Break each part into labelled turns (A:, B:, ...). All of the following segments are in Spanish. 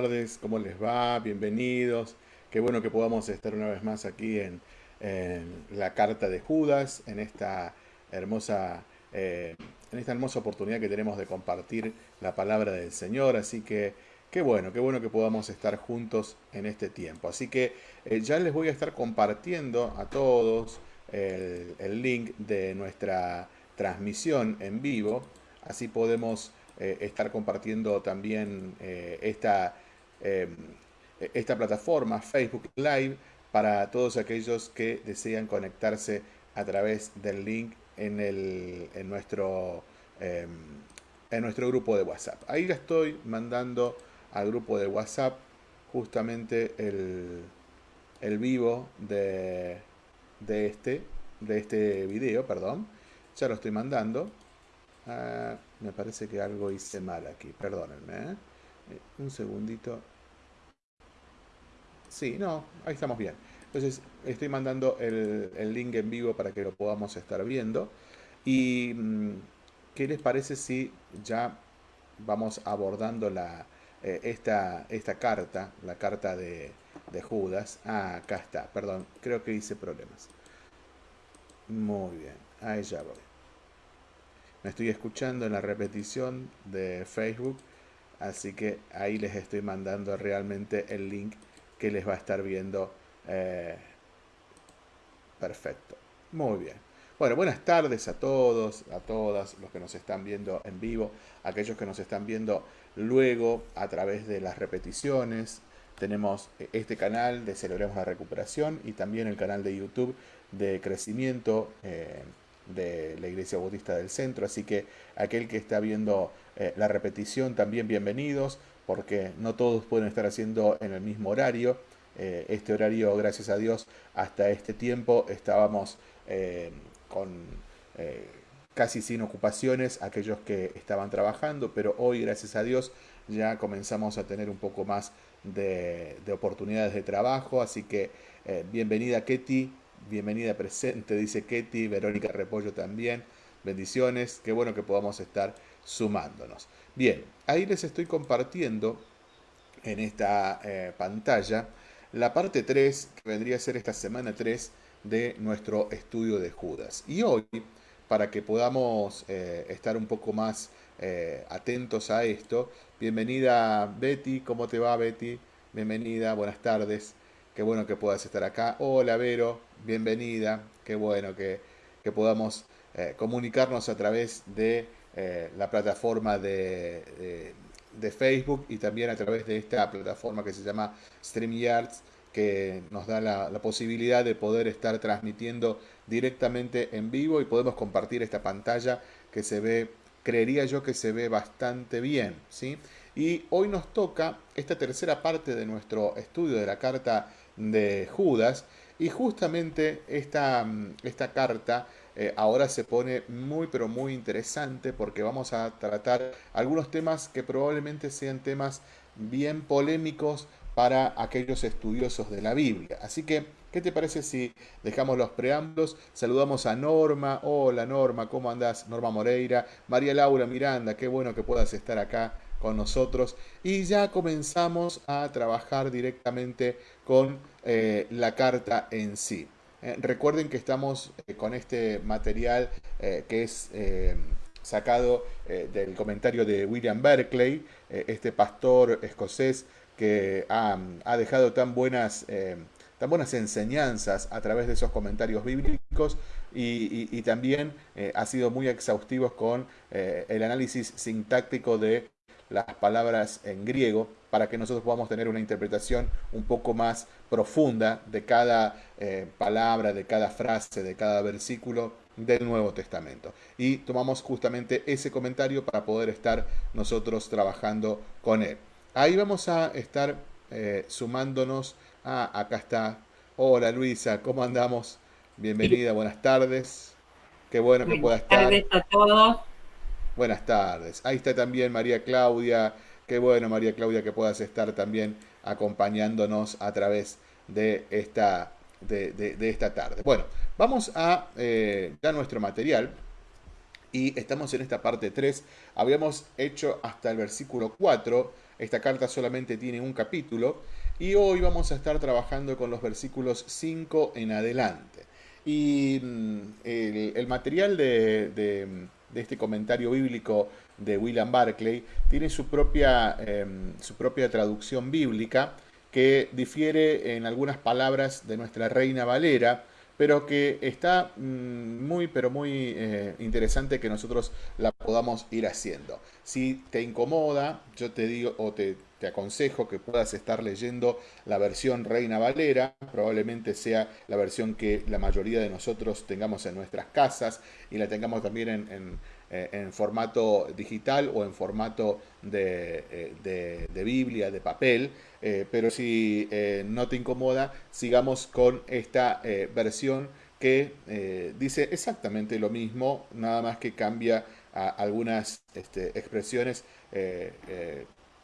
A: Tardes, ¿cómo les va? Bienvenidos. Qué bueno que podamos estar una vez más aquí en, la carta de Judas, en esta hermosa, eh, en esta hermosa oportunidad que tenemos de compartir la palabra del Señor. Así que qué bueno, qué bueno que podamos estar juntos en este tiempo. Así que eh, ya les voy a estar compartiendo a todos el, el link de nuestra transmisión en vivo. Así podemos eh, estar compartiendo también eh, esta, em, esta plataforma, Facebook Live, para todos aquellos que desean conectarse a través del link en, el, en, nuestro, em, en nuestro grupo de WhatsApp. Ahí le estoy mandando al grupo de WhatsApp justamente el, el vivo de, de, este, de este video, perdón. Ya lo estoy mandando. Ah, me parece que algo hice mal aquí, perdónenme. ¿eh? Eh, un segundito. Sí, no, ahí estamos bien. Entonces, estoy mandando el, link en vivo para que lo podamos estar viendo. ¿Y mm, qué les parece si ya vamos abordando la, eh, esta, esta carta, la carta de, de Judas? Ah, acá está, perdón, creo que hice problemas. Muy bien, ahí ya voy. Me estoy escuchando en la repetición de Facebook, así que ahí les estoy mandando realmente el link que les va a estar viendo. Eh, perfecto. Muy bien. Bueno, buenas tardes a todos, a todas los que nos están viendo en vivo, aquellos que nos están viendo luego a través de las repeticiones. Tenemos este canal de Celebremos la Recuperación y también el canal de YouTube de Crecimiento. Eh, de la Iglesia Bautista del Centro, así que aquel que está viendo eh, la repetición también bienvenidos, porque no todos pueden estar haciendo en el mismo horario. Eh, este horario, gracias a Dios, hasta este tiempo estábamos eh, con casi sin ocupaciones, aquellos que estaban trabajando, pero hoy, gracias a Dios, ya comenzamos a tener un poco más de, de oportunidades de trabajo, así que bienvenida Ketty, bienvenida presente, dice Ketty, Verónica Repollo también, bendiciones, qué bueno que podamos estar sumándonos. Bien, ahí les estoy compartiendo en esta eh, pantalla la parte 3, que vendría a ser esta semana 3 de nuestro estudio de Judas. Y hoy, para que podamos eh, estar un poco más eh, atentos a esto, bienvenida Betty, ¿cómo te va Betty? Bienvenida, buenas tardes. Qué bueno que puedas estar acá. Hola Vero, bienvenida. Qué bueno que, podamos eh, comunicarnos a través de eh, la plataforma de, Facebook y también a través de esta plataforma que se llama StreamYards que nos da la, posibilidad de poder estar transmitiendo directamente en vivo y podemos compartir esta pantalla que se ve, creería yo que se ve bastante bien, ¿sí? Y hoy nos toca esta tercera parte de nuestro estudio de la carta de Judas. Y justamente esta, esta carta eh, ahora se pone muy pero muy interesante porque vamos a tratar algunos temas que probablemente sean temas bien polémicos para aquellos estudiosos de la Biblia. Así que, ¿qué te parece si dejamos los preámbulos? Saludamos a Norma. Hola Norma, ¿cómo andás? Norma Moreira. María Laura Miranda, qué bueno que puedas estar acá con nosotros. Y ya comenzamos a trabajar directamente con eh, la carta en sí. Eh, recuerden que estamos eh, con este material que es sacado del comentario de William Berkeley, este pastor escocés que ha, dejado tan buenas, tan buenas enseñanzas a través de esos comentarios bíblicos y, también ha sido muy exhaustivo con el análisis sintáctico de las palabras en griego para que nosotros podamos tener una interpretación un poco más profunda de cada eh, palabra, de cada frase, de cada versículo del Nuevo Testamento. Y tomamos justamente ese comentario para poder estar nosotros trabajando con él. Ahí vamos a estar eh, sumándonos. Ah, acá está. Hola Luisa, ¿cómo andamos? Bienvenida, buenas tardes. Qué bueno que pueda estar. Buenas tardes a todos. Buenas tardes. Ahí está también María Claudia. Qué bueno, María Claudia, que puedas estar también acompañándonos a través de esta, de, esta tarde. Bueno, vamos a eh, ya nuestro material. Y estamos en esta parte 3. Habíamos hecho hasta el versículo 4. Esta carta solamente tiene un capítulo. Y hoy vamos a estar trabajando con los versículos 5 en adelante. Y mm, el, material de, este comentario bíblico de William Barclay tiene su propia, em, su propia traducción bíblica que difiere en algunas palabras de nuestra Reina Valera pero que está mm, muy, pero muy eh, interesante que nosotros la podamos ir haciendo. Si te incomoda, yo te digo o te, te aconsejo que puedas estar leyendo la versión Reina Valera, probablemente sea la versión que la mayoría de nosotros tengamos en nuestras casas y la tengamos también en eh, en formato digital o en formato de, eh, Biblia, de papel, eh, pero si no te incomoda, sigamos con esta versión que dice exactamente lo mismo, nada más que cambia algunas este, expresiones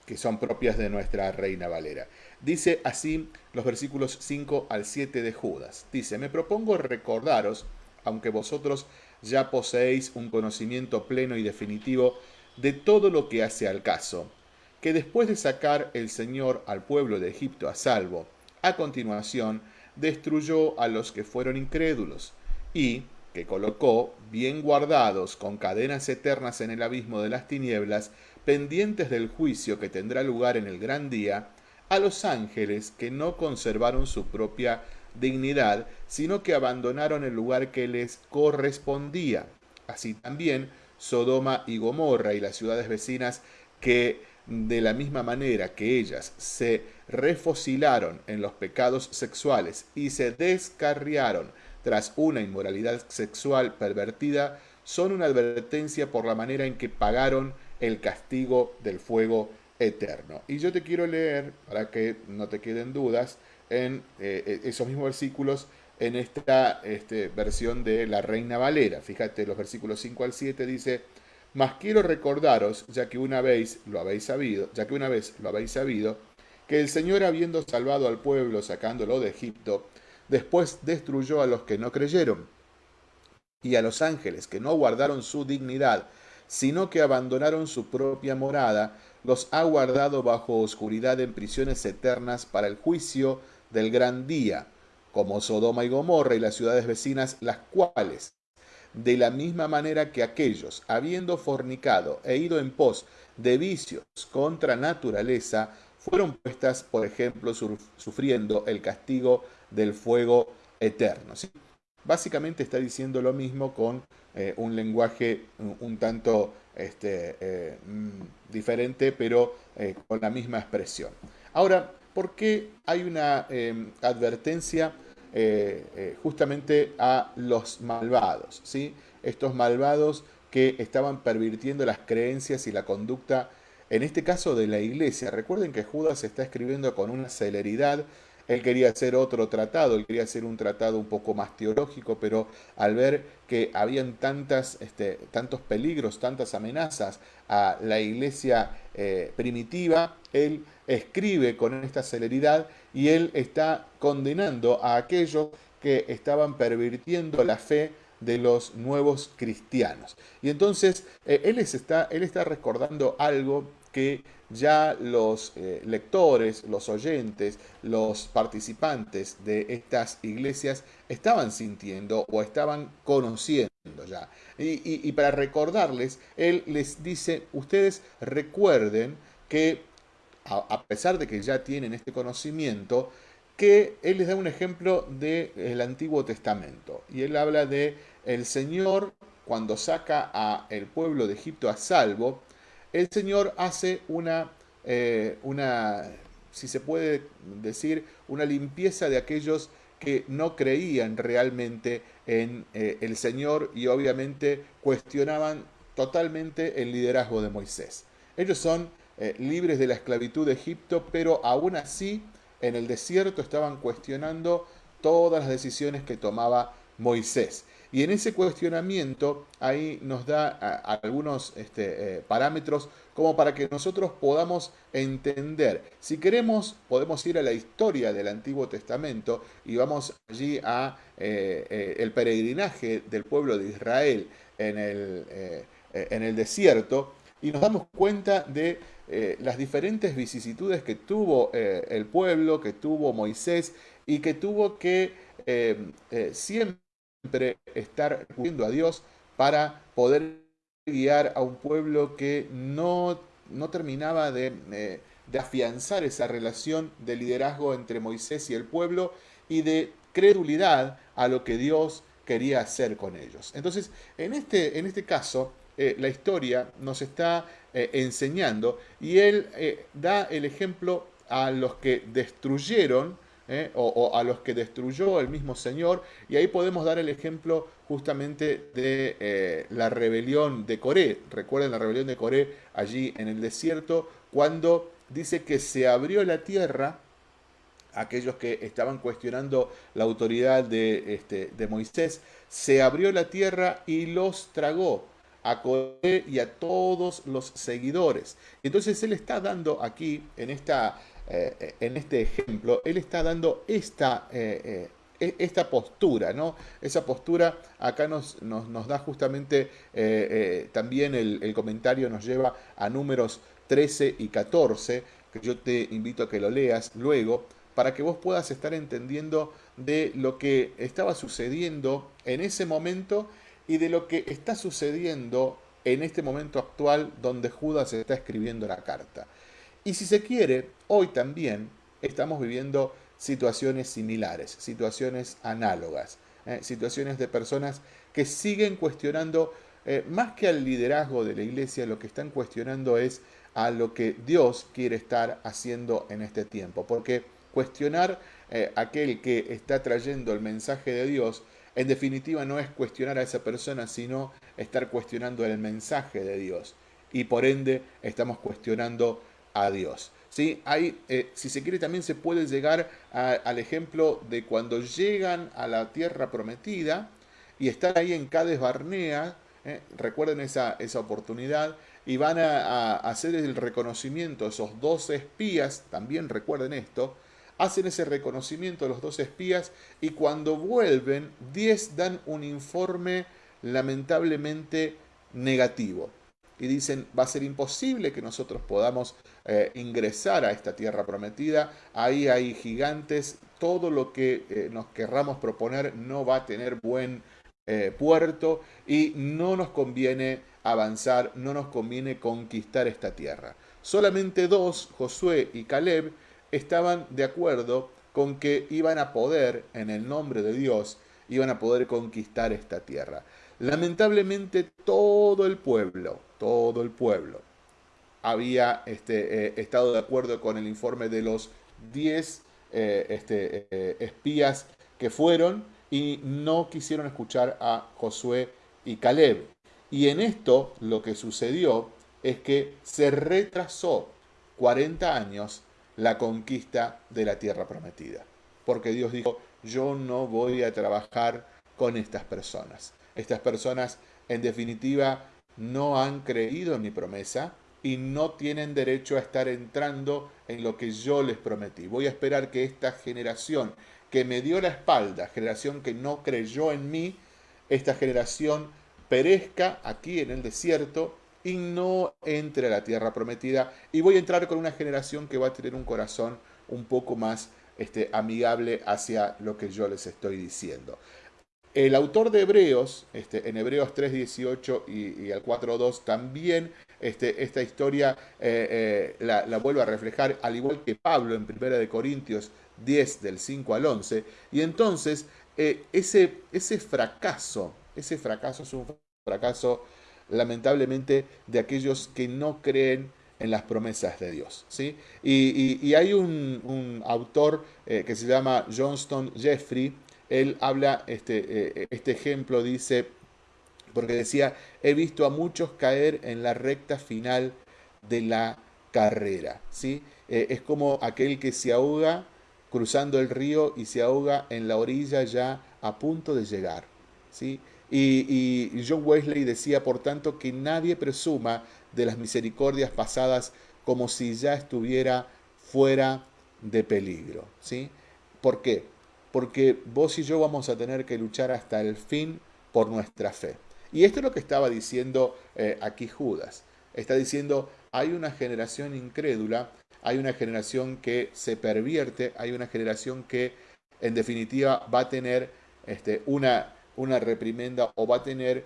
A: que son propias de nuestra Reina Valera. Dice así los versículos 5 al 7 de Judas. Dice, me propongo recordaros, aunque vosotros ya poseéis un conocimiento pleno y definitivo de todo lo que hace al caso, que después de sacar el Señor al pueblo de Egipto a salvo, a continuación destruyó a los que fueron incrédulos, y que colocó, bien guardados con cadenas eternas en el abismo de las tinieblas, pendientes del juicio que tendrá lugar en el gran día, a los ángeles que no conservaron su propia dignidad, sino que abandonaron el lugar que les correspondía. Así también Sodoma y Gomorra y las ciudades vecinas que de la misma manera que ellas se refocilaron en los pecados sexuales y se descarriaron tras una inmoralidad sexual pervertida, son una advertencia por la manera en que pagaron el castigo del fuego eterno. Y yo te quiero leer, para que no te queden dudas, en eh, eh, esos mismos versículos en esta este, versión de la Reina Valera. Fíjate, los versículos 5 al 7 dice, mas quiero recordaros, ya que una vez lo habéis sabido, ya que una vez lo habéis sabido, que el Señor habiendo salvado al pueblo sacándolo de Egipto, después destruyó a los que no creyeron y a los ángeles que no guardaron su dignidad, sino que abandonaron su propia morada, los ha guardado bajo oscuridad en prisiones eternas para el juicio del gran día, como Sodoma y Gomorra y las ciudades vecinas, las cuales, de la misma manera que aquellos, habiendo fornicado e ido en pos de vicios contra naturaleza, fueron puestas, por ejemplo, sufriendo el castigo del fuego eterno. Básicamente está diciendo lo mismo con eh, un lenguaje un, tanto este, eh, mm, diferente, pero eh, con la misma expresión. Ahora, porque hay una em, advertencia justamente a los malvados, ¿sí? estos malvados que estaban pervirtiendo las creencias y la conducta, en este caso de la iglesia. Recuerden que Judas está escribiendo con una celeridad, él quería hacer otro tratado, él quería hacer un tratado un poco más teológico, pero al ver que habían tantas, este, tantos peligros, tantas amenazas a la iglesia eh, primitiva, él escribe con esta celeridad y él está condenando a aquellos que estaban pervirtiendo la fe de los nuevos cristianos. Y entonces eh, él, está, él está recordando algo que ya los eh, lectores, los oyentes, los participantes de estas iglesias estaban sintiendo o estaban conociendo ya. Y, y para recordarles, él les dice, ustedes recuerden que a, pesar de que ya tienen este conocimiento, que él les da un ejemplo del Antiguo Testamento. Y él habla de el Señor cuando saca a el pueblo de Egipto a salvo, el Señor hace una, eh, una, si se puede decir, una limpieza de aquellos que no creían realmente en eh, el Señor y obviamente cuestionaban totalmente el liderazgo de Moisés. Ellos son eh, libres de la esclavitud de Egipto, pero aún así en el desierto estaban cuestionando todas las decisiones que tomaba Moisés. Y en ese cuestionamiento ahí nos da algunos este, eh, parámetros como para que nosotros podamos entender. Si queremos, podemos ir a la historia del Antiguo Testamento y vamos allí a eh, el peregrinaje del pueblo de Israel en el, en el desierto y nos damos cuenta de las diferentes vicisitudes que tuvo el pueblo, que tuvo Moisés y que tuvo que siempre estar recurriendo a Dios para poder guiar a un pueblo que no, no terminaba de, eh, de, afianzar esa relación de liderazgo entre Moisés y el pueblo y de credulidad a lo que Dios quería hacer con ellos. Entonces, en este, en este caso, eh, la historia nos está eh, enseñando y él da el ejemplo a los que destruyeron ¿eh? o, a los que destruyó el mismo Señor. Y ahí podemos dar el ejemplo justamente de eh, la rebelión de Coré. Recuerden la rebelión de Coré allí en el desierto, cuando dice que se abrió la tierra aquellos que estaban cuestionando la autoridad de, este, de Moisés, se abrió la tierra y los tragó a Coré y a todos los seguidores. Entonces él está dando aquí, en esta eh, en este ejemplo, él está dando esta, eh, eh, e, esta postura, ¿no? Esa postura acá nos, nos, da justamente también el, el, comentario nos lleva a números 13 y 14, que yo te invito a que lo leas luego, para que vos puedas estar entendiendo de lo que estaba sucediendo en ese momento y de lo que está sucediendo en este momento actual donde Judas está escribiendo la carta. Y si se quiere, hoy también estamos viviendo situaciones similares, situaciones análogas, ¿eh? situaciones de personas que siguen cuestionando, eh, más que al liderazgo de la iglesia, lo que están cuestionando es a lo que Dios quiere estar haciendo en este tiempo. Porque cuestionar eh, aquel que está trayendo el mensaje de Dios, en definitiva no es cuestionar a esa persona, sino estar cuestionando el mensaje de Dios. Y por ende estamos cuestionando a Dios. ¿sí? Hay, eh, si se quiere, también se puede llegar al ejemplo de cuando llegan a la tierra prometida y están ahí en Cades Barnea, ¿eh? recuerden esa, esa oportunidad, y van a, hacer el reconocimiento, esos dos espías, también recuerden esto, hacen ese reconocimiento los dos espías y cuando vuelven, 10 dan un informe lamentablemente negativo y dicen va a ser imposible que nosotros podamos eh, ingresar a esta tierra prometida, ahí hay gigantes, todo lo que eh, nos querramos proponer no va a tener buen eh, puerto y no nos conviene avanzar, no nos conviene conquistar esta tierra. Solamente dos, Josué y Caleb, estaban de acuerdo con que iban a poder, en el nombre de Dios, iban a poder conquistar esta tierra. Lamentablemente todo el pueblo, todo el pueblo, había este, eh, estado de acuerdo con el informe de los 10 eh, este, eh, espías que fueron y no quisieron escuchar a Josué y Caleb. Y en esto lo que sucedió es que se retrasó 40 años la conquista de la tierra prometida. Porque Dios dijo, yo no voy a trabajar con estas personas. Estas personas, en definitiva, no han creído en mi promesa y no tienen derecho a estar entrando en lo que yo les prometí. Voy a esperar que esta generación que me dio la espalda, generación que no creyó en mí, esta generación perezca aquí en el desierto y no entre a la tierra prometida. Y voy a entrar con una generación que va a tener un corazón un poco más este, amigable hacia lo que yo les estoy diciendo. El autor de Hebreos, este, en Hebreos 3.18 y, y al 4.2, también este, esta historia eh, eh, la, vuelve a reflejar, al igual que Pablo en 1 de Corintios 10, del 5 al 11. Y entonces, eh, ese, ese fracaso, ese fracaso es un fracaso lamentablemente de aquellos que no creen en las promesas de Dios. ¿sí? Y, hay un, un autor que se llama Johnston Jeffrey, él habla, este, eh, este ejemplo dice, porque decía, he visto a muchos caer en la recta final de la carrera. ¿sí? Eh, es como aquel que se ahoga cruzando el río y se ahoga en la orilla ya a punto de llegar. ¿sí? Y, y John Wesley decía, por tanto, que nadie presuma de las misericordias pasadas como si ya estuviera fuera de peligro. ¿sí? ¿Por qué? Porque vos y yo vamos a tener que luchar hasta el fin por nuestra fe. Y esto es lo que estaba diciendo eh, aquí Judas. Está diciendo, hay una generación incrédula, hay una generación que se pervierte, hay una generación que en definitiva va a tener este, una, una reprimenda o va a tener eh,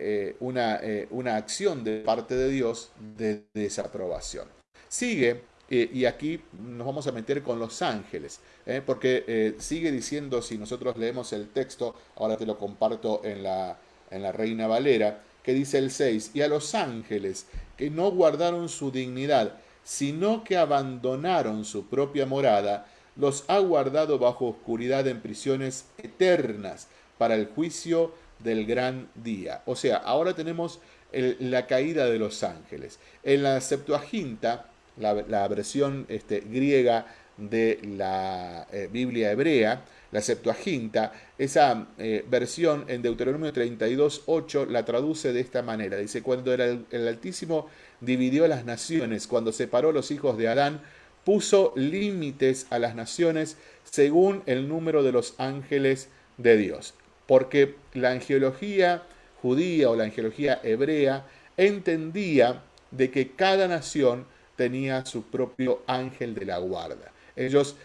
A: eh, una, una acción de parte de Dios de desaprobación. Sigue eh, y aquí nos vamos a meter con los ángeles, ¿eh? porque eh, sigue diciendo, si nosotros leemos el texto, ahora te lo comparto en la, en la Reina Valera, que dice el 6, y a los ángeles que no guardaron su dignidad, sino que abandonaron su propia morada, los ha guardado bajo oscuridad en prisiones eternas para el juicio del gran día. O sea, ahora tenemos la caída de los ángeles. En la Septuaginta, la, versión este, griega de la eh, Biblia hebrea, la Septuaginta, esa eh, versión en Deuteronomio 32, 8 la traduce de esta manera. Dice, cuando el, el Altísimo dividió las naciones, cuando separó los hijos de Adán, puso límites a las naciones según el número de los ángeles de Dios. Porque la angeología judía o la angeología hebrea entendía de que cada nación tenía su propio ángel de la guarda. Ellos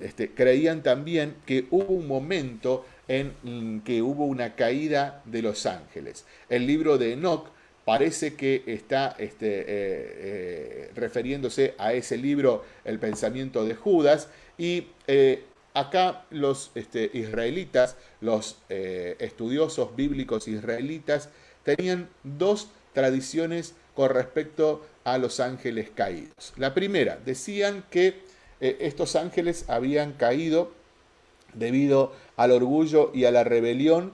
A: este, creían también que hubo un momento en que hubo una caída de los ángeles. El libro de Enoch parece que está este, eh, eh, refiriéndose a ese libro, El pensamiento de Judas, y eh, acá los este, israelitas, los estudiosos bíblicos israelitas, tenían dos tradiciones con respecto a los ángeles caídos. La primera, decían que eh, estos ángeles habían caído debido al orgullo y a la rebelión,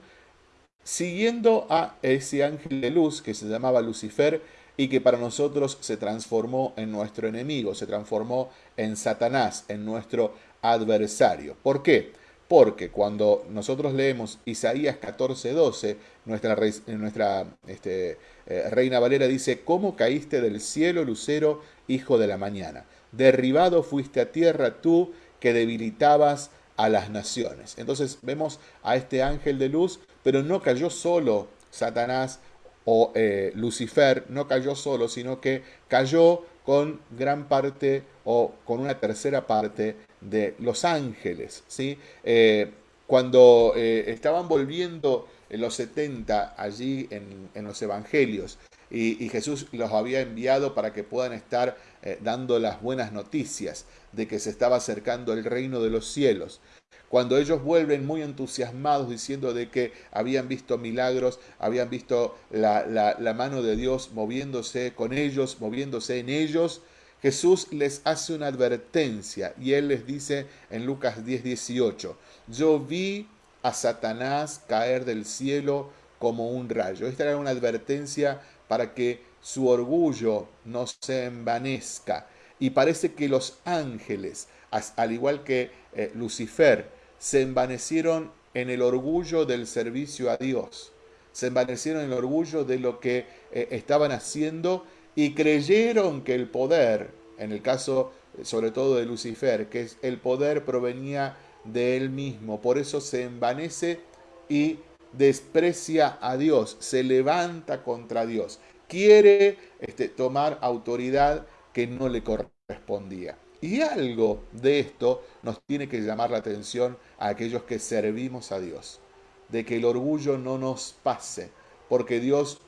A: siguiendo a ese ángel de luz que se llamaba Lucifer y que para nosotros se transformó en nuestro enemigo, se transformó en Satanás, en nuestro adversario. ¿Por qué? Porque cuando nosotros leemos Isaías 14, 12, nuestra, nuestra este, eh, Reina Valera dice, ¿cómo caíste del cielo, lucero, hijo de la mañana? Derribado fuiste a tierra tú que debilitabas a las naciones. Entonces vemos a este ángel de luz, pero no cayó solo Satanás o eh, Lucifer, no cayó solo, sino que cayó con gran parte o con una tercera parte de los ángeles. ¿sí? Eh, cuando estaban volviendo en los 70 allí en, los evangelios y, Jesús los había enviado para que puedan estar eh, dando las buenas noticias de que se estaba acercando el reino de los cielos. Cuando ellos vuelven muy entusiasmados diciendo de que habían visto milagros, habían visto la, la mano de Dios moviéndose con ellos, moviéndose en ellos, Jesús les hace una advertencia y él les dice en Lucas 10, 18, yo vi a Satanás caer del cielo como un rayo. Esta era una advertencia para que su orgullo no se envanezca. Y parece que los ángeles, al igual que eh, Lucifer, se envanecieron en el orgullo del servicio a Dios. Se envanecieron en el orgullo de lo que eh, estaban haciendo y creyeron que el poder, en el caso eh, sobre todo de Lucifer, que el poder provenía de él mismo. Por eso se envanece y desprecia a Dios, se levanta contra Dios, quiere este, tomar autoridad que no le correspondía. Y algo de esto nos tiene que llamar la atención a aquellos que servimos a Dios, de que el orgullo no nos pase, porque Dios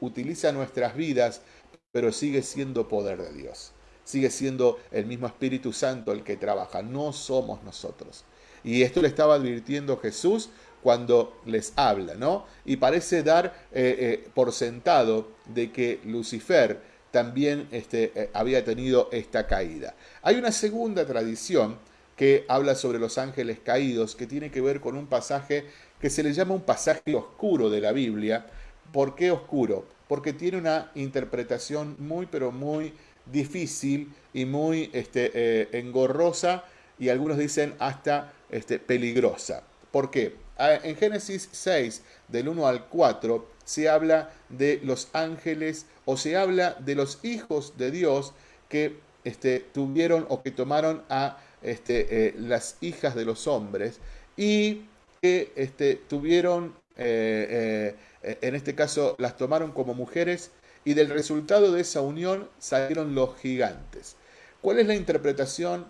A: utiliza nuestras vidas, pero sigue siendo poder de Dios. Sigue siendo el mismo Espíritu Santo el que trabaja, no somos nosotros. Y esto le estaba advirtiendo Jesús cuando les habla, ¿no? Y parece dar eh, eh, por sentado de que Lucifer también este, eh, había tenido esta caída. Hay una segunda tradición que habla sobre los ángeles caídos, que tiene que ver con un pasaje que se le llama un pasaje oscuro de la Biblia. ¿Por qué oscuro? Porque tiene una interpretación muy, pero muy difícil y muy este, engorrosa y algunos dicen hasta este, peligrosa. ¿Por qué? En Génesis 6, del 1 al 4, se habla de los ángeles o se habla de los hijos de Dios que este, tuvieron o que tomaron a eh, las hijas de los hombres y que tuvieron en este caso las tomaron como mujeres y del resultado de esa unión salieron los gigantes. ¿Cuál es la interpretación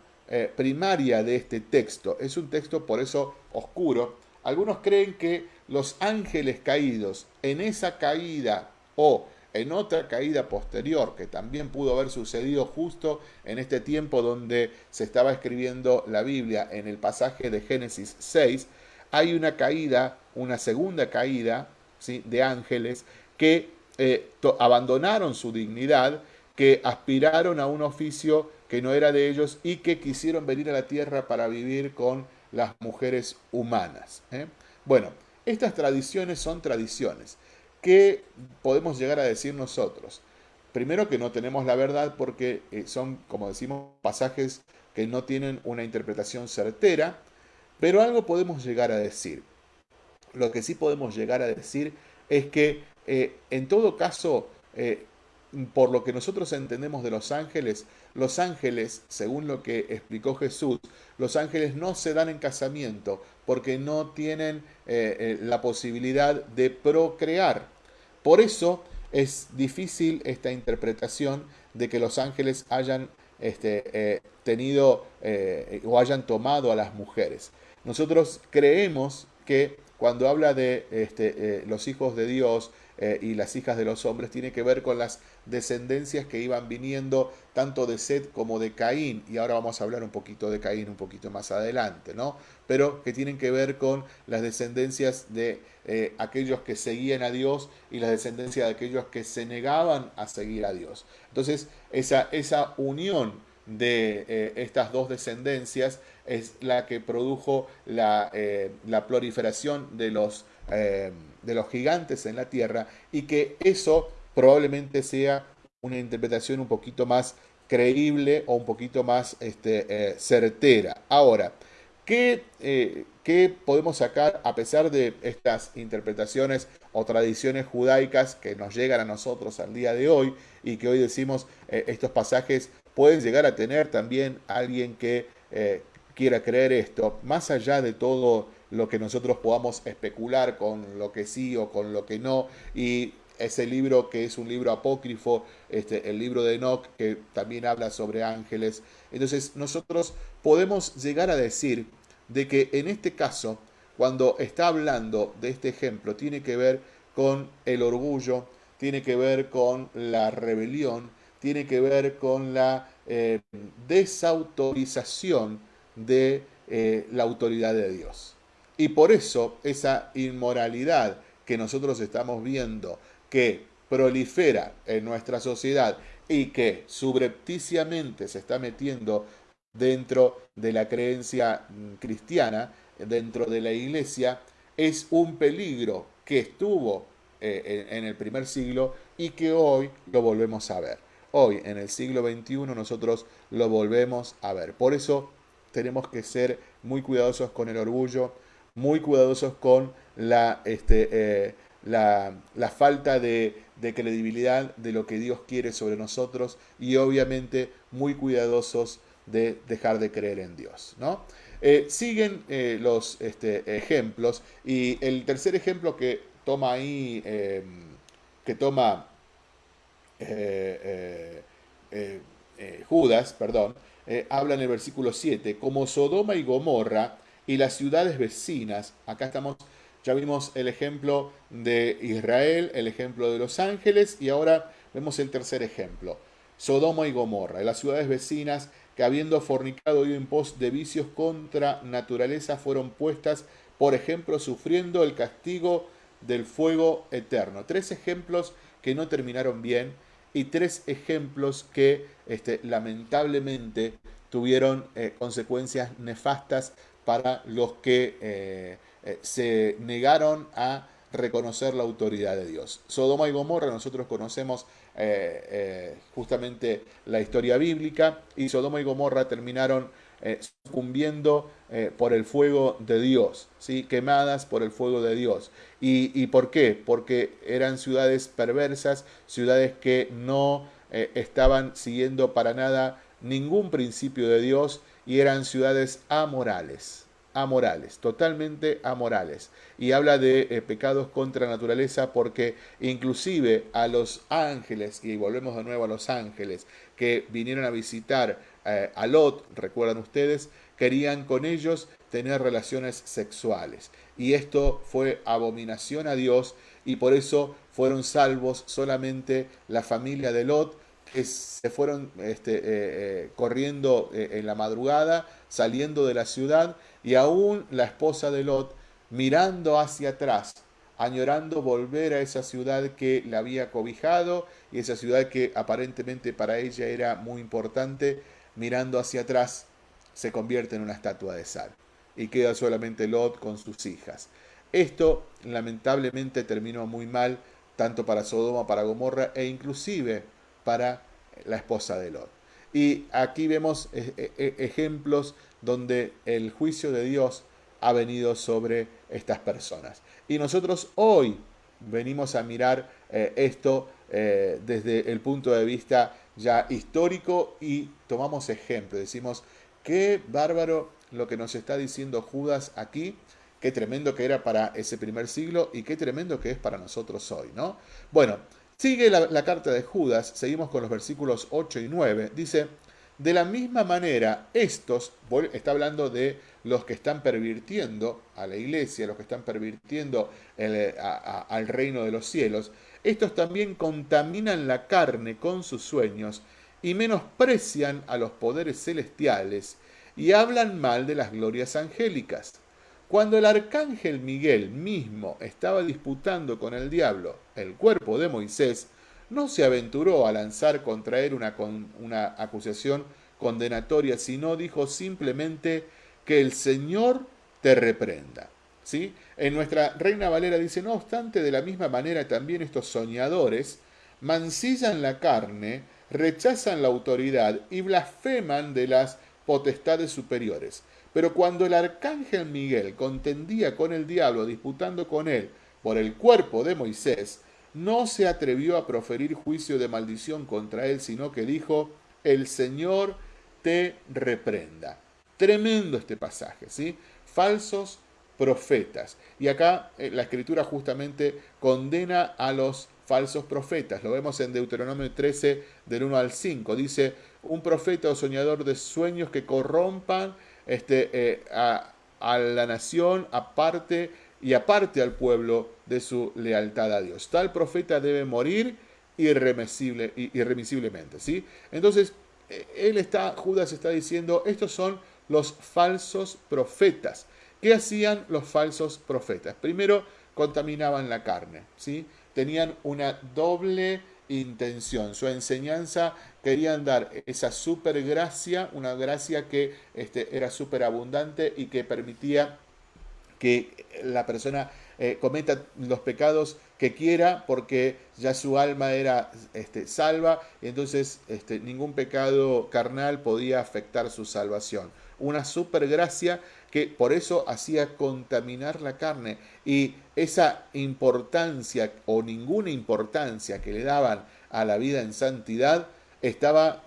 A: primaria de este texto? Es un texto por eso oscuro. Algunos creen que los ángeles caídos en esa caída o en otra caída posterior que también pudo haber sucedido justo en este tiempo donde se estaba escribiendo la Biblia en el pasaje de Génesis 6, hay una caída, una segunda caída ¿sí? de ángeles que eh, abandonaron su dignidad, que aspiraron a un oficio que no era de ellos y que quisieron venir a la tierra para vivir con las mujeres humanas. ¿eh? Bueno, estas tradiciones son tradiciones. ¿Qué podemos llegar a decir nosotros? Primero que no tenemos la verdad porque eh, son, como decimos, pasajes que no tienen una interpretación certera, pero algo podemos llegar a decir. Lo que sí podemos llegar a decir es que eh, en todo caso, eh, por lo que nosotros entendemos de los ángeles, los ángeles, según lo que explicó Jesús, los ángeles no se dan en casamiento porque no tienen la posibilidad de procrear. Por eso es difícil esta interpretación de que los ángeles hayan este, eh, tenido eh, o hayan tomado a las mujeres. Nosotros creemos que cuando habla de este, eh, los hijos de Dios y las hijas de los hombres, tiene que ver con las descendencias que iban viniendo tanto de Seth como de Caín, y ahora vamos a hablar un poquito de Caín un poquito más adelante, ¿no? Pero que tienen que ver con las descendencias de eh, aquellos que seguían a Dios y las descendencias de aquellos que se negaban a seguir a Dios. Entonces, esa, esa unión de eh, estas dos descendencias es la que produjo la, eh, la proliferación de los, de los gigantes en la tierra y que eso probablemente sea una interpretación un poquito más creíble o un poquito más este, eh, certera. Ahora, ¿qué, eh, ¿qué, podemos sacar a pesar de estas interpretaciones o tradiciones judaicas que nos llegan a nosotros al día de hoy y que hoy decimos eh, estos pasajes pueden llegar a tener también alguien que quiera creer esto, más allá de todo lo que nosotros podamos especular con lo que sí o con lo que no y ese libro que es un libro apócrifo, este, el libro de Enoch, que también habla sobre ángeles. Entonces nosotros podemos llegar a decir de que en este caso, cuando está hablando de este ejemplo, tiene que ver con el orgullo, tiene que ver con la rebelión, tiene que ver con la eh, desautorización de eh, la autoridad de Dios. Y por eso esa inmoralidad que nosotros estamos viendo que prolifera en nuestra sociedad y que subrepticiamente se está metiendo dentro de la creencia mm, cristiana, dentro de la iglesia, es un peligro que estuvo eh, en el primer siglo y que hoy lo volvemos a ver. Hoy, en el siglo XXI, nosotros lo volvemos a ver. Por eso tenemos que ser muy cuidadosos con el orgullo, muy cuidadosos con la, este, eh, la, falta de, credibilidad de lo que Dios quiere sobre nosotros y obviamente muy cuidadosos de dejar de creer en Dios. ¿no? Eh, siguen eh, los este, ejemplos y el tercer ejemplo que toma ahí, que toma eh, Judas, perdón, habla en el versículo 7, como Sodoma y Gomorra y las ciudades vecinas, acá estamos ya vimos el ejemplo de Israel, el ejemplo de los ángeles y ahora vemos el tercer ejemplo. Sodoma y Gomorra, las ciudades vecinas que habiendo fornicado y en pos de vicios contra naturaleza fueron puestas, por ejemplo, sufriendo el castigo del fuego eterno. Tres ejemplos que no terminaron bien y tres ejemplos que este, lamentablemente tuvieron eh, consecuencias nefastas para los que eh, eh, se negaron a reconocer la autoridad de Dios. Sodoma y Gomorra, nosotros conocemos justamente la historia bíblica, y Sodoma y Gomorra terminaron sucumbiendo por el fuego de Dios, ¿sí? quemadas por el fuego de Dios. ¿Y, ¿Y por qué? Porque eran ciudades perversas, ciudades que no estaban siguiendo para nada ningún principio de Dios y eran ciudades amorales. amorales, totalmente amorales. Y habla de eh, pecados contra naturaleza porque inclusive a los ángeles, y volvemos de nuevo a los ángeles, que vinieron a visitar eh, a Lot, recuerdan ustedes, querían con ellos tener relaciones sexuales. Y esto fue abominación a Dios y por eso fueron salvos solamente la familia de Lot, que se fueron este, eh, eh, corriendo en la madrugada, saliendo de la ciudad, y aún la esposa de Lot mirando hacia atrás, añorando volver a esa ciudad que la había cobijado y esa ciudad que aparentemente para ella era muy importante, mirando hacia atrás, se convierte en una estatua de sal y queda solamente Lot con sus hijas. Esto lamentablemente terminó muy mal, tanto para Sodoma, para Gomorra e inclusive para la esposa de Lot. Y aquí vemos eh, eh, eh, ejemplos donde el juicio de Dios ha venido sobre estas personas. Y nosotros hoy venimos a mirar esto desde el punto de vista ya histórico y tomamos ejemplo. Decimos, qué bárbaro lo que nos está diciendo Judas aquí Qué tremendo que era para ese primer siglo y qué tremendo que es para nosotros hoy, ¿no? Bueno, sigue la, carta de Judas, seguimos con los versículos 8 y 9. Dice, de la misma manera, estos, está hablando de los que están pervirtiendo a la iglesia, los que están pervirtiendo al reino de los cielos, estos también contaminan la carne con sus sueños y menosprecian a los poderes celestiales y hablan mal de las glorias angélicas. Cuando el arcángel Miguel mismo estaba disputando con el diablo el cuerpo de Moisés, no se aventuró a lanzar contra él una, una acusación condenatoria, sino dijo simplemente que el Señor te reprenda. En nuestra Reina Valera dice, no obstante, de la misma manera también estos soñadores mancillan la carne, rechazan la autoridad y blasfeman de las potestades superiores. Pero cuando el arcángel Miguel contendía con el diablo, disputando con él por el cuerpo de Moisés, no se atrevió a proferir juicio de maldición contra él, sino que dijo, el Señor te reprenda. Tremendo este pasaje, ¿sí? Falsos profetas. Y acá eh, la escritura justamente condena a los falsos profetas. Lo vemos en Deuteronomio 13, del 1 al 5. Dice, un profeta o soñador de sueños que corrompan este, eh, a, la nación, aparte y aparte al pueblo de su lealtad a Dios. Tal profeta debe morir irremisible, irremisiblemente. ¿sí? Entonces, eh, él está, Judas está diciendo, estos son los falsos profetas. ¿Qué hacían los falsos profetas? Primero, contaminaban la carne, ¿sí? Tenían una doble intención. Su enseñanza querían dar esa super gracia, una gracia que este, era súper abundante y que permitía que la persona eh, cometa los pecados que quiera porque ya su alma era este, salva y entonces este, ningún pecado carnal podía afectar su salvación. Una super gracia que por eso hacía contaminar la carne y esa importancia o ninguna importancia que le daban a la vida en santidad estaba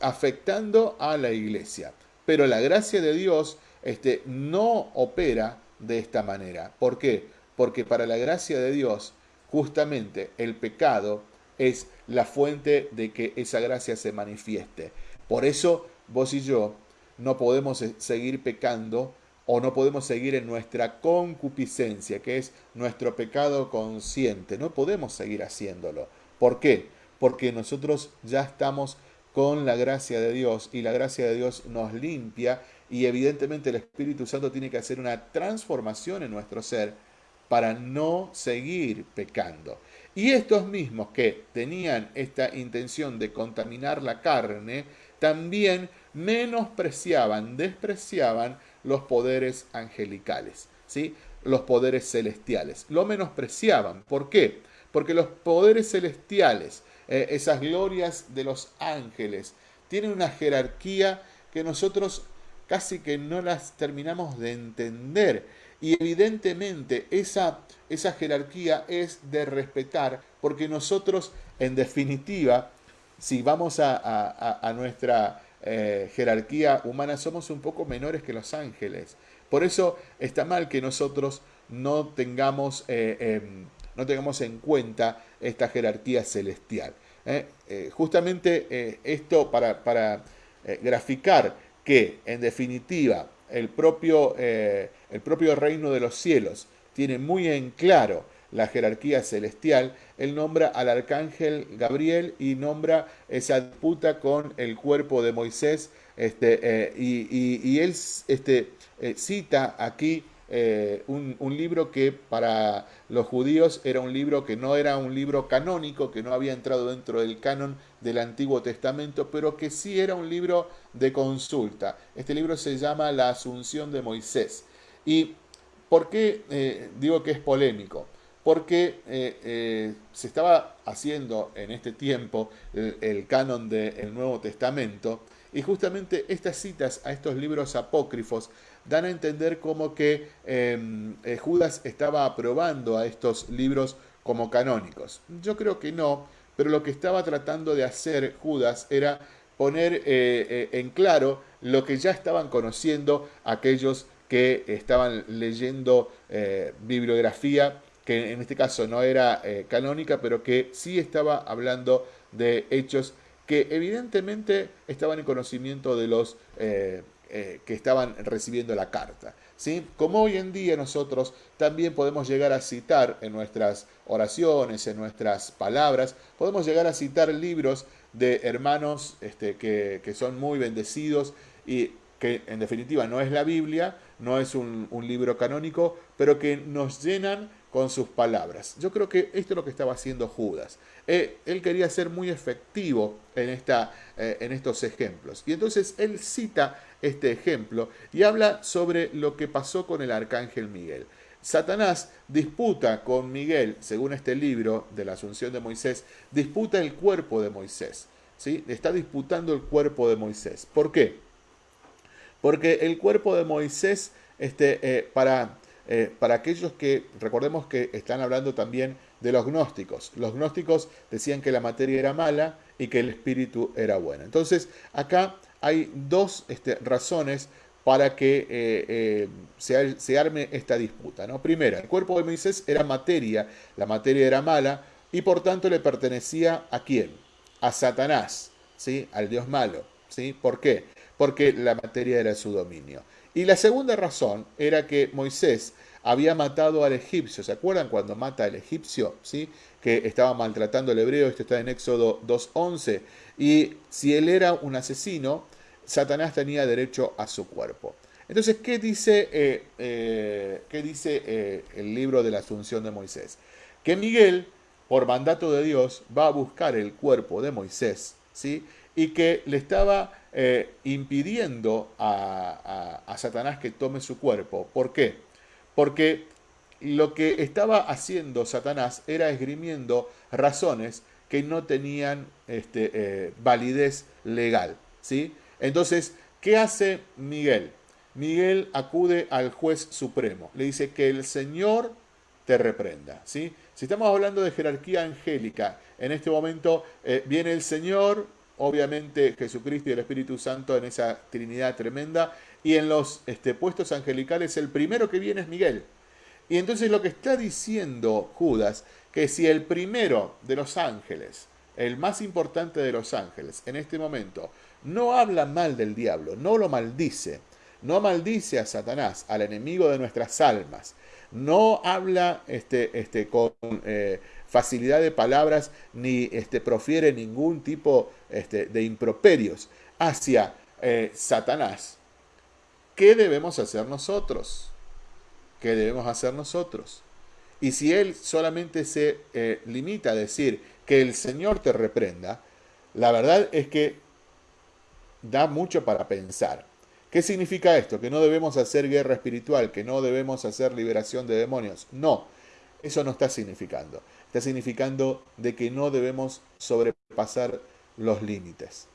A: afectando a la iglesia. Pero la gracia de Dios este, no opera de esta manera. ¿Por qué? Porque para la gracia de Dios, justamente el pecado es la fuente de que esa gracia se manifieste. Por eso vos y yo no podemos seguir pecando o no podemos seguir en nuestra concupiscencia, que es nuestro pecado consciente. No podemos seguir haciéndolo. ¿Por qué? Porque nosotros ya estamos con la gracia de Dios y la gracia de Dios nos limpia y evidentemente el Espíritu Santo tiene que hacer una transformación en nuestro ser para no seguir pecando. Y estos mismos que tenían esta intención de contaminar la carne, también menospreciaban, despreciaban los poderes angelicales, ¿sí? los poderes celestiales. Lo menospreciaban. ¿Por qué? Porque los poderes celestiales, eh, esas glorias de los ángeles, tienen una jerarquía que nosotros casi que no las terminamos de entender. Y evidentemente esa, esa jerarquía es de respetar, porque nosotros, en definitiva, si vamos a, a nuestra eh, jerarquía humana somos un poco menores que los ángeles, Por eso está mal que nosotros no tengamos, eh, em, no tengamos en cuenta esta jerarquía celestial. ¿eh? Justamente esto para, para graficar que en definitiva el propio, el propio reino de los cielos tiene muy en claro la jerarquía celestial, él nombra al arcángel Gabriel y nombra esa disputa con el cuerpo de Moisés, este, y, él este, cita aquí eh, un, libro que para los judíos era un libro que no era un libro canónico, que no había entrado dentro del canon del Antiguo Testamento, pero que sí era un libro de consulta. Este libro se llama La Asunción de Moisés. ¿Y por qué eh, digo que es polémico? Porque eh, se estaba haciendo en este tiempo el, canon del Nuevo Testamento y justamente estas citas a estos libros apócrifos dan a entender como que em, eh, Judas estaba aprobando a estos libros como canónicos. Yo creo que no, pero lo que estaba tratando de hacer Judas era poner eh, eh, en claro lo que ya estaban conociendo aquellos que estaban leyendo bibliografía que en este caso no era canónica, pero que sí estaba hablando de hechos que evidentemente estaban en conocimiento de los eh, que estaban recibiendo la carta. ¿sí? Como hoy en día nosotros también podemos llegar a citar en nuestras oraciones, en nuestras palabras, podemos llegar a citar libros de hermanos este, que, son muy bendecidos y que en definitiva no es la Biblia, no es un libro canónico, pero que nos llenan con sus palabras. Yo creo que esto es lo que estaba haciendo Judas. Eh, él quería ser muy efectivo en, esta, eh, en estos ejemplos. Y entonces él cita este ejemplo y habla sobre lo que pasó con el arcángel Miguel. Satanás disputa con Miguel, según este libro de la Asunción de Moisés, disputa el cuerpo de Moisés. ¿sí? Está disputando el cuerpo de Moisés. ¿Por qué? Porque el cuerpo de Moisés, este, eh, para eh, para aquellos que, recordemos que están hablando también de los gnósticos. Los gnósticos decían que la materia era mala y que el espíritu era bueno. Entonces, acá hay dos este, razones para que eh, eh, se, arme esta disputa. ¿no? Primera, el cuerpo de Moisés era materia, la materia era mala, y por tanto le pertenecía a quién? A Satanás, ¿sí? al Dios malo. ¿sí? ¿Por qué? Porque la materia era su dominio. Y la segunda razón era que Moisés había matado al egipcio. ¿Se acuerdan cuando mata al egipcio? ¿Sí? Que estaba maltratando al hebreo. Esto está en Éxodo 2.11. Y si él era un asesino, Satanás tenía derecho a su cuerpo. Entonces, ¿qué dice, eh, eh, ¿qué dice eh, el libro de la Asunción de Moisés? Que Miguel, por mandato de Dios, va a buscar el cuerpo de Moisés, ¿sí? Y que le estaba impidiendo a, a Satanás que tome su cuerpo. ¿Por qué? porque lo que estaba haciendo Satanás era esgrimiendo razones que no tenían este, eh, validez legal. ¿sí? Entonces, ¿qué hace Miguel? Miguel acude al juez supremo, le dice que el Señor te reprenda. ¿sí? Si estamos hablando de jerarquía angélica, en este momento eh, viene el Señor, obviamente Jesucristo y el Espíritu Santo en esa Trinidad tremenda, y en los este, puestos angelicales el primero que viene es Miguel. Y entonces lo que está diciendo Judas, que si el primero de los ángeles, el más importante de los ángeles, en este momento, no habla mal del diablo, no lo maldice, no maldice a Satanás, al enemigo de nuestras almas, no habla este, este, con eh, facilidad de palabras ni este, profiere ningún tipo este, de improperios hacia eh, Satanás, ¿qué debemos hacer nosotros? ¿Qué debemos hacer nosotros? Y si él solamente se eh, limita a decir que el Señor te reprenda, la verdad es que da mucho para pensar. ¿Qué significa esto? Que no debemos hacer guerra espiritual, que no debemos hacer liberación de demonios. No, eso no está significando. Está significando de que no debemos sobrepasar los límites.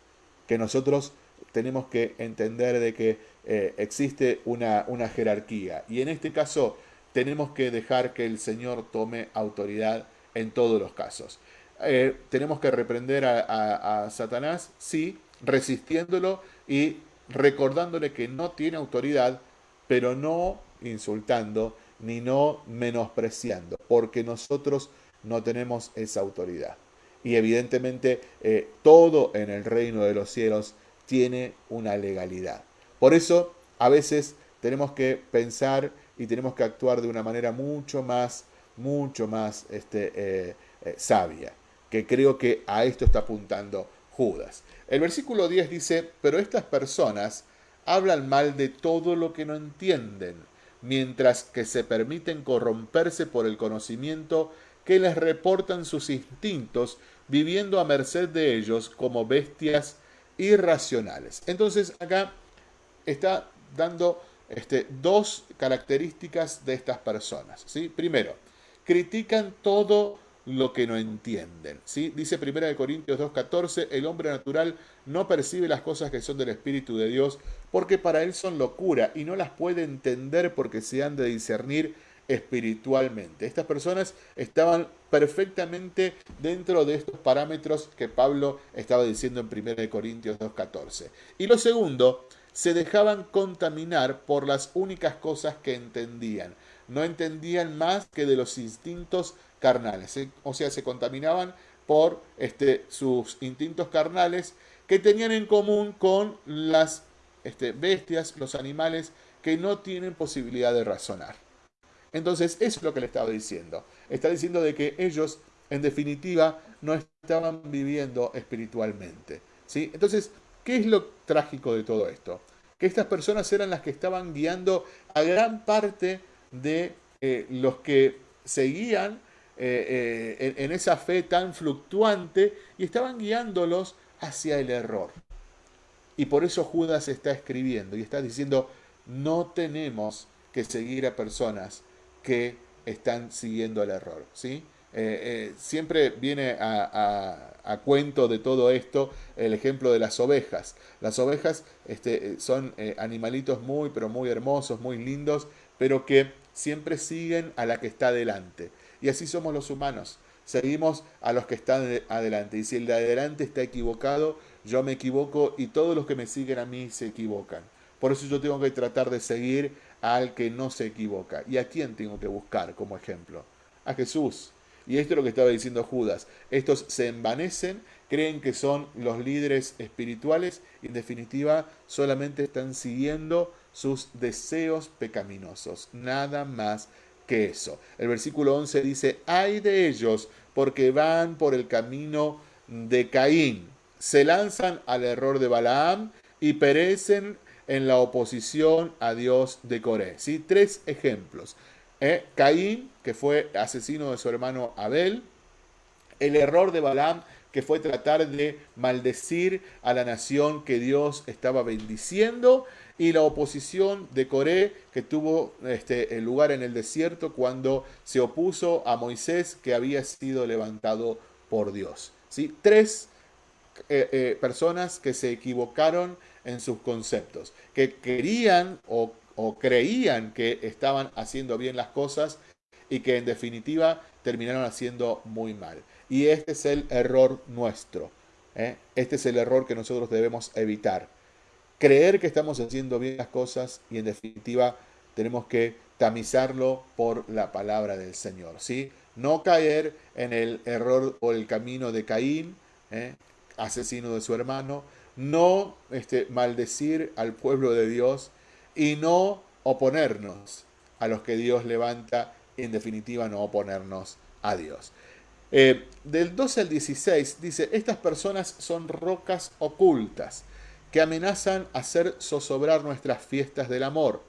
A: Que nosotros tenemos que entender de que eh, existe una, una jerarquía. Y en este caso tenemos que dejar que el Señor tome autoridad en todos los casos. Eh, tenemos que reprender a, Satanás, sí, resistiéndolo y recordándole que no tiene autoridad pero no insultando ni no menospreciando, porque nosotros no tenemos esa autoridad. Y evidentemente eh, todo en el reino de los cielos tiene una legalidad. Por eso a veces tenemos que pensar y tenemos que actuar de una manera mucho más, mucho más este, eh, eh, sabia, que creo que a esto está apuntando Judas. El versículo 10 dice, pero estas personas hablan mal de todo lo que no entienden, mientras que se permiten corromperse por el conocimiento que les reportan sus instintos, viviendo a merced de ellos como bestias irracionales. Entonces acá está dando este, dos características de estas personas. ¿sí? Primero, critican todo lo que no entienden. ¿sí? Dice 1 Corintios 2.14, el hombre natural no percibe las cosas que son del Espíritu de Dios porque para él son locura y no las puede entender porque se han de discernir espiritualmente. Estas personas estaban perfectamente dentro de estos parámetros que Pablo estaba diciendo en 1 Corintios 2.14. Y lo segundo, se dejaban contaminar por las únicas cosas que entendían. No entendían más que de los instintos carnales. O sea, se contaminaban por este, sus instintos carnales que tenían en común con las este, bestias, los animales que no tienen posibilidad de razonar. Entonces, eso es lo que le estaba diciendo. Está diciendo de que ellos, en definitiva, no estaban viviendo espiritualmente. ¿sí? Entonces, ¿qué es lo trágico de todo esto? Que estas personas eran las que estaban guiando a gran parte de eh, los que seguían eh, eh, en esa fe tan fluctuante y estaban guiándolos hacia el error. Y por eso Judas está escribiendo y está diciendo, no tenemos que seguir a personas que están siguiendo el error. ¿sí? Eh, siempre viene a, cuento de todo esto el ejemplo de las ovejas. Las ovejas este, son animalitos muy, pero muy hermosos, muy lindos, pero que siempre siguen a la que está adelante. Y así somos los humanos. Seguimos a los que están adelante. Y si el de adelante está equivocado, yo me equivoco y todos los que me siguen a mí se equivocan. Por eso yo tengo que tratar de seguir al que no se equivoca. ¿Y a quién tengo que buscar como ejemplo? A Jesús. Y esto es lo que estaba diciendo Judas. Estos se envanecen, creen que son los líderes espirituales y en definitiva solamente están siguiendo sus deseos pecaminosos. Nada más que eso. El versículo 11 dice, hay de ellos porque van por el camino de Caín. Se lanzan al error de Balaam y perecen en la oposición a Dios de Coré. ¿sí? Tres ejemplos. ¿eh? Caín, que fue asesino de su hermano Abel. El error de Balaam, que fue tratar de maldecir a la nación que Dios estaba bendiciendo. Y la oposición de Coré, que tuvo este, lugar en el desierto cuando se opuso a Moisés, que había sido levantado por Dios. ¿sí? Tres eh, eh, personas que se equivocaron en sus conceptos, que querían o, creían que estaban haciendo bien las cosas y que en definitiva terminaron haciendo muy mal. Y este es el error nuestro. ¿eh? Este es el error que nosotros debemos evitar. Creer que estamos haciendo bien las cosas y en definitiva tenemos que tamizarlo por la palabra del Señor. ¿sí? No caer en el error o el camino de Caín, ¿eh? asesino de su hermano, no este, maldecir al pueblo de Dios y no oponernos a los que Dios levanta, en definitiva no oponernos a Dios. Eh, del 12 al 16 dice, estas personas son rocas ocultas que amenazan hacer zozobrar nuestras fiestas del amor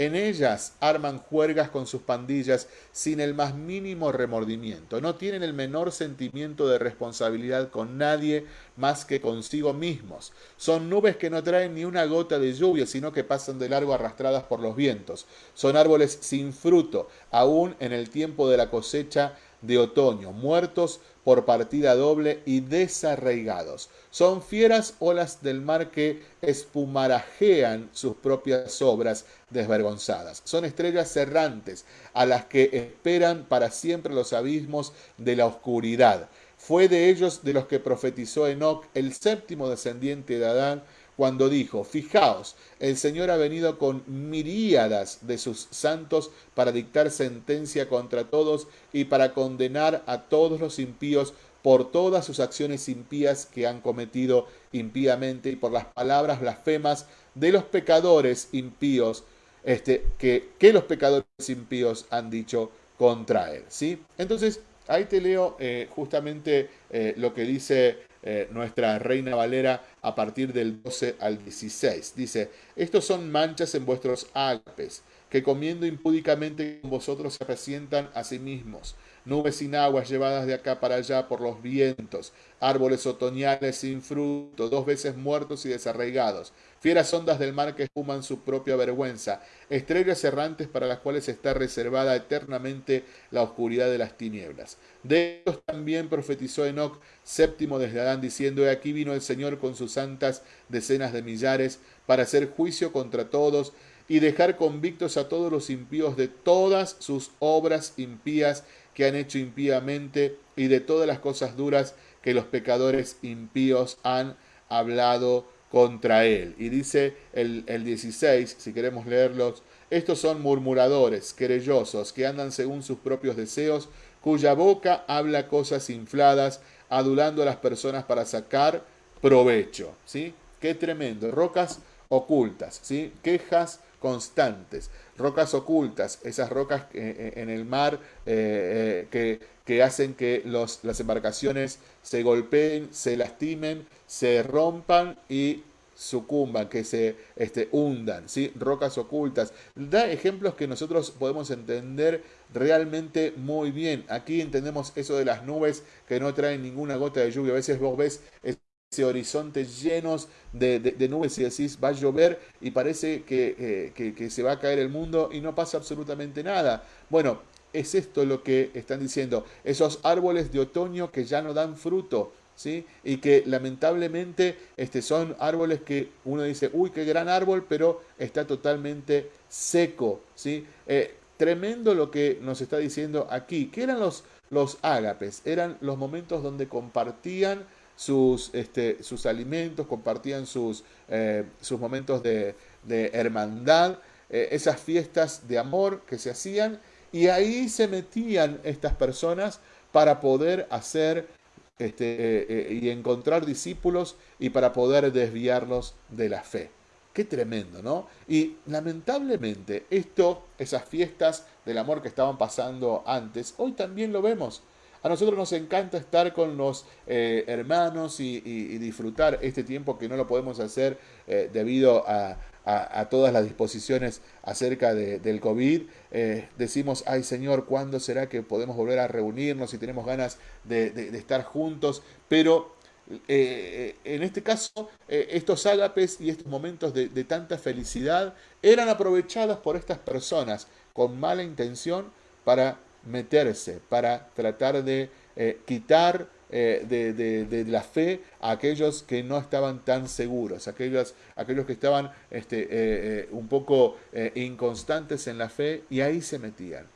A: en ellas arman juergas con sus pandillas sin el más mínimo remordimiento. No tienen el menor sentimiento de responsabilidad con nadie más que consigo mismos. Son nubes que no traen ni una gota de lluvia, sino que pasan de largo arrastradas por los vientos. Son árboles sin fruto, aún en el tiempo de la cosecha de otoño, muertos por partida doble y desarraigados. Son fieras olas del mar que espumarajean sus propias obras desvergonzadas. Son estrellas errantes a las que esperan para siempre los abismos de la oscuridad. Fue de ellos de los que profetizó Enoch, el séptimo descendiente de Adán, cuando dijo, fijaos, el Señor ha venido con miríadas de sus santos para dictar sentencia contra todos y para condenar a todos los impíos por todas sus acciones impías que han cometido impíamente y por las palabras blasfemas de los pecadores impíos este, que, que los pecadores impíos han dicho contra él. ¿sí? Entonces, ahí te leo eh, justamente eh, lo que dice eh, nuestra reina Valera a partir del 12 al 16. Dice, estos son manchas en vuestros ágapes, que comiendo impúdicamente con vosotros se resientan a sí mismos nubes sin aguas llevadas de acá para allá por los vientos, árboles otoñales sin fruto, dos veces muertos y desarraigados, fieras ondas del mar que espuman su propia vergüenza, estrellas errantes para las cuales está reservada eternamente la oscuridad de las tinieblas. De ellos también profetizó Enoch, séptimo desde Adán, diciendo, He aquí vino el Señor con sus santas decenas de millares, para hacer juicio contra todos, y dejar convictos a todos los impíos de todas sus obras impías que han hecho impíamente y de todas las cosas duras que los pecadores impíos han hablado contra él. Y dice el, el 16, si queremos leerlos, estos son murmuradores, querellosos, que andan según sus propios deseos, cuya boca habla cosas infladas, adulando a las personas para sacar provecho. ¿sí? Qué tremendo. Rocas ocultas, ¿sí? quejas constantes, rocas ocultas, esas rocas eh, eh, en el mar eh, que, que, hacen que los, las embarcaciones se golpeen, se lastimen, se rompan y sucumban, que se este, hundan, ¿sí? rocas ocultas. Da ejemplos que nosotros podemos entender realmente muy bien. Aquí entendemos eso de las nubes que no traen ninguna gota de lluvia. A veces vos ves ese horizonte llenos de, nubes y decís va a llover y parece eh, que, que, se va a caer el mundo y no pasa absolutamente nada. Bueno, es esto lo que están diciendo. Esos árboles de otoño que ya no dan fruto. ¿Sí? Y que lamentablemente este, son árboles que uno dice, uy, qué gran árbol, pero está totalmente seco. ¿sí? Eh, tremendo lo que nos está diciendo aquí. ¿Qué eran los, los ágapes? Eran los momentos donde compartían sus, este, sus alimentos, compartían sus, eh, sus momentos de, hermandad, eh, esas fiestas de amor que se hacían, y ahí se metían estas personas para poder hacer este, eh, y encontrar discípulos y para poder desviarlos de la fe. Qué tremendo, ¿no? Y lamentablemente esto, esas fiestas del amor que estaban pasando antes, hoy también lo vemos. A nosotros nos encanta estar con los eh, hermanos y, disfrutar este tiempo que no lo podemos hacer eh, debido a, todas las disposiciones acerca del COVID. Eh, decimos, ay Señor, ¿cuándo será que podemos volver a reunirnos y tenemos ganas de, estar juntos? Pero en este caso, estos ágapes y estos momentos de, tanta felicidad eran aprovechados por estas personas con mala intención para meterse, para tratar de eh, quitar eh, de, la fe a aquellos que no estaban tan seguros, aquellos, aquellos que estaban este, eh, un poco inconstantes en la fe y ahí se metían.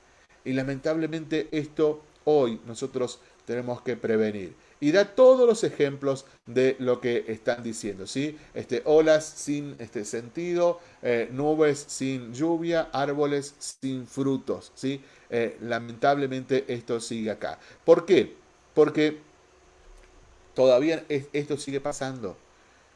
A: Y lamentablemente esto hoy nosotros tenemos que prevenir y da todos los ejemplos de lo que están diciendo, ¿sí? Este, olas sin este sentido, eh, nubes sin lluvia, árboles sin frutos, ¿sí? Eh, lamentablemente esto sigue acá. ¿Por qué? Porque todavía esto sigue pasando.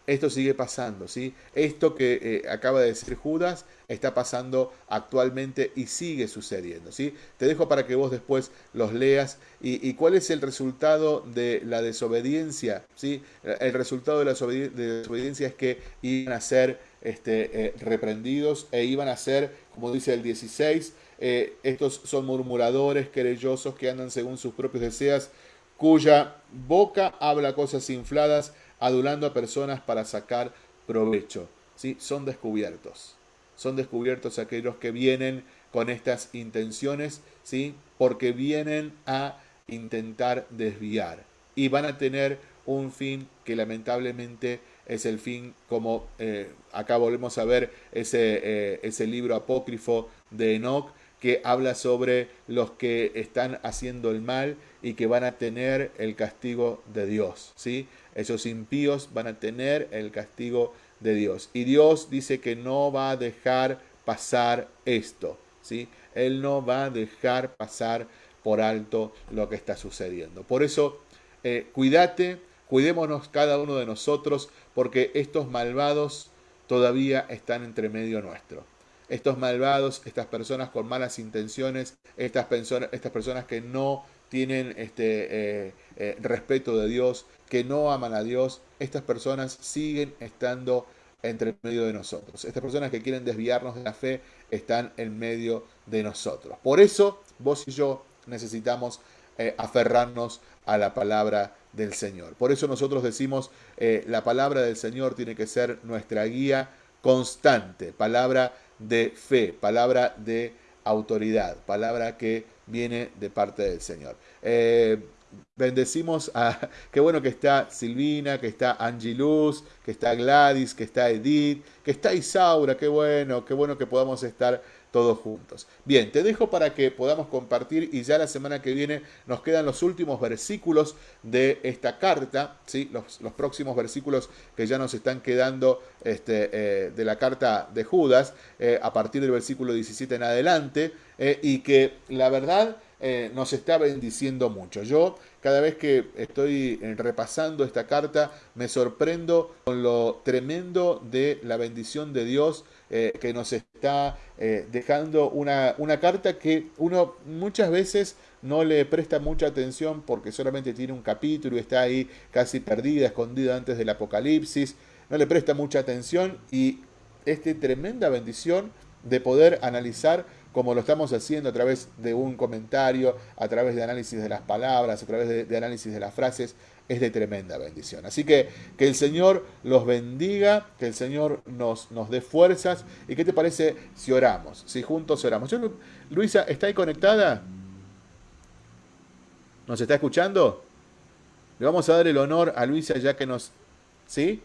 A: Esto sigue pasando, ¿sí? Esto que eh, acaba de decir Judas está pasando actualmente y sigue sucediendo, ¿sí? Te dejo para que vos después los leas y, cuál es el resultado de la desobediencia, ¿sí? El resultado de la desobediencia es que iban a ser este, eh, reprendidos e iban a ser, como dice el 16, eh, estos son murmuradores, querellosos que andan según sus propios deseos, cuya boca habla cosas infladas, adulando a personas para sacar provecho. ¿sí? Son descubiertos. Son descubiertos aquellos que vienen con estas intenciones, ¿sí? porque vienen a intentar desviar. Y van a tener un fin que lamentablemente es el fin, como eh, acá volvemos a ver ese, eh, ese libro apócrifo de Enoch, que habla sobre los que están haciendo el mal y que van a tener el castigo de Dios. ¿sí? Esos impíos van a tener el castigo de Dios. Y Dios dice que no va a dejar pasar esto, ¿sí? Él no va a dejar pasar por alto lo que está sucediendo. Por eso, eh, cuídate, cuidémonos cada uno de nosotros, porque estos malvados todavía están entre medio nuestro. Estos malvados, estas personas con malas intenciones, estas, personas, estas personas que no tienen este, eh, eh, respeto de Dios, que no aman a Dios, estas personas siguen estando entre medio de nosotros. Estas personas que quieren desviarnos de la fe están en medio de nosotros. Por eso vos y yo necesitamos eh, aferrarnos a la palabra del Señor. Por eso nosotros decimos, la palabra del Señor tiene que ser nuestra guía constante, palabra de fe, palabra de autoridad, palabra que viene de parte del Señor. Eh, bendecimos a, qué bueno que está Silvina, que está Angie Luz, que está Gladys, que está Edith, que está Isaura, qué bueno, qué bueno que podamos estar todos juntos. Bien, te dejo para que podamos compartir y ya la semana que viene nos quedan los últimos versículos de esta carta, ¿sí? los, próximos versículos que ya nos están quedando este, eh, de la carta de Judas eh, a partir del versículo 17 en adelante eh, y que la verdad nos está bendiciendo mucho. Yo cada vez que estoy repasando esta carta me sorprendo con lo tremendo de la bendición de Dios eh, que nos está eh, dejando una, una carta que uno muchas veces no le presta mucha atención porque solamente tiene un capítulo y está ahí casi perdida, escondida antes del apocalipsis, no le presta mucha atención y esta tremenda bendición de poder analizar como lo estamos haciendo a través de un comentario, a través de análisis de las palabras, a través de análisis de las frases, es de tremenda bendición. Así que que el Señor los bendiga, que el Señor nos, nos dé fuerzas. ¿Y qué te parece si oramos? Si juntos oramos. Luisa, ¿está ahí conectada? ¿Nos está escuchando? Le vamos a dar el honor a Luisa ya que nos... ¿Sí?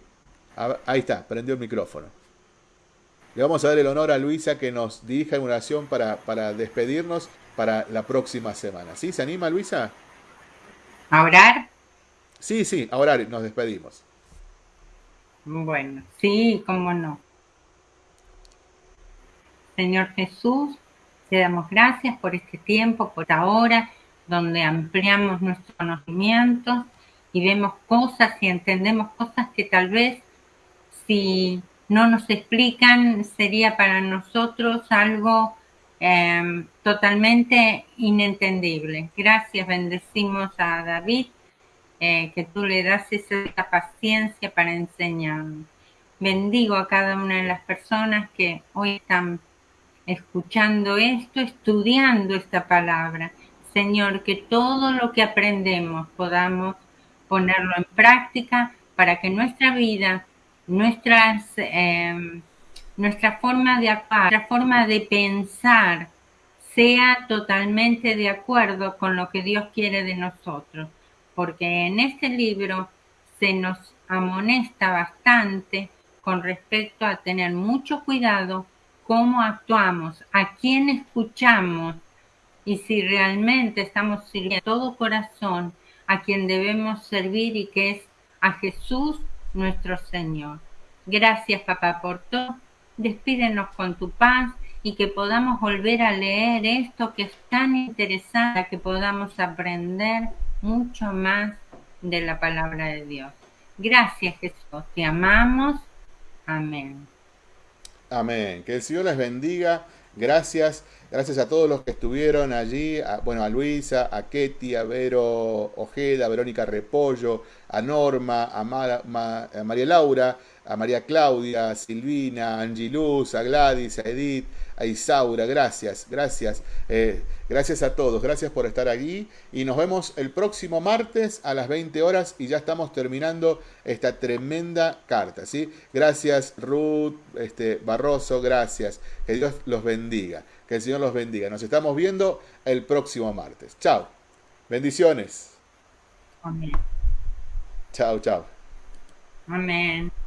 A: Ahí está, prendió el micrófono. Le vamos a dar el honor a Luisa que nos dirija en oración para, para despedirnos para la próxima semana. ¿Sí? ¿Se anima, Luisa?
B: A orar.
A: Sí, sí, ahora nos despedimos.
B: Bueno, sí, cómo no. Señor Jesús, te damos gracias por este tiempo, por ahora, donde ampliamos nuestros conocimientos y vemos cosas y entendemos cosas que tal vez si no nos explican sería para nosotros algo em, totalmente inentendible. Gracias, bendecimos a David eh, que tú le das esa paciencia para enseñar. Bendigo a cada una de las personas que hoy están escuchando esto, estudiando esta palabra. Señor, que todo lo que aprendemos podamos ponerlo en práctica para que nuestra vida, nuestras, em, nuestra forma de actuar, nuestra forma de pensar sea totalmente de acuerdo con lo que Dios quiere de nosotros. Porque en este libro se nos amonesta bastante con respecto a tener mucho cuidado cómo actuamos, a quién escuchamos y si realmente estamos sirviendo todo corazón a quien debemos servir y que es a Jesús nuestro Señor. Gracias papá por todo. Despídenos con tu paz y que podamos volver a leer esto que es tan interesante, que podamos aprender mucho más de la palabra de Dios. Gracias Jesús, te amamos. Amén.
A: Amén. Que el Señor les bendiga. Gracias. Gracias a todos los que estuvieron allí. bueno, a Luisa, a Ketty, a Vero Ojeda, a Verónica Repollo, a Norma, a, María Laura, a María Claudia, a Silvina, a Angie Luz, a Gladys, a Edith, a Isaura, gracias, gracias, eh, gracias a todos, gracias por estar allí y nos vemos el próximo martes a las 20 horas y ya estamos terminando esta tremenda carta, ¿sí? Gracias Ruth, este, Barroso, gracias, que Dios los bendiga, que el Señor los bendiga, nos estamos viendo el próximo martes, chao, bendiciones.
B: Amén.
A: Chao, chao.
B: Amén.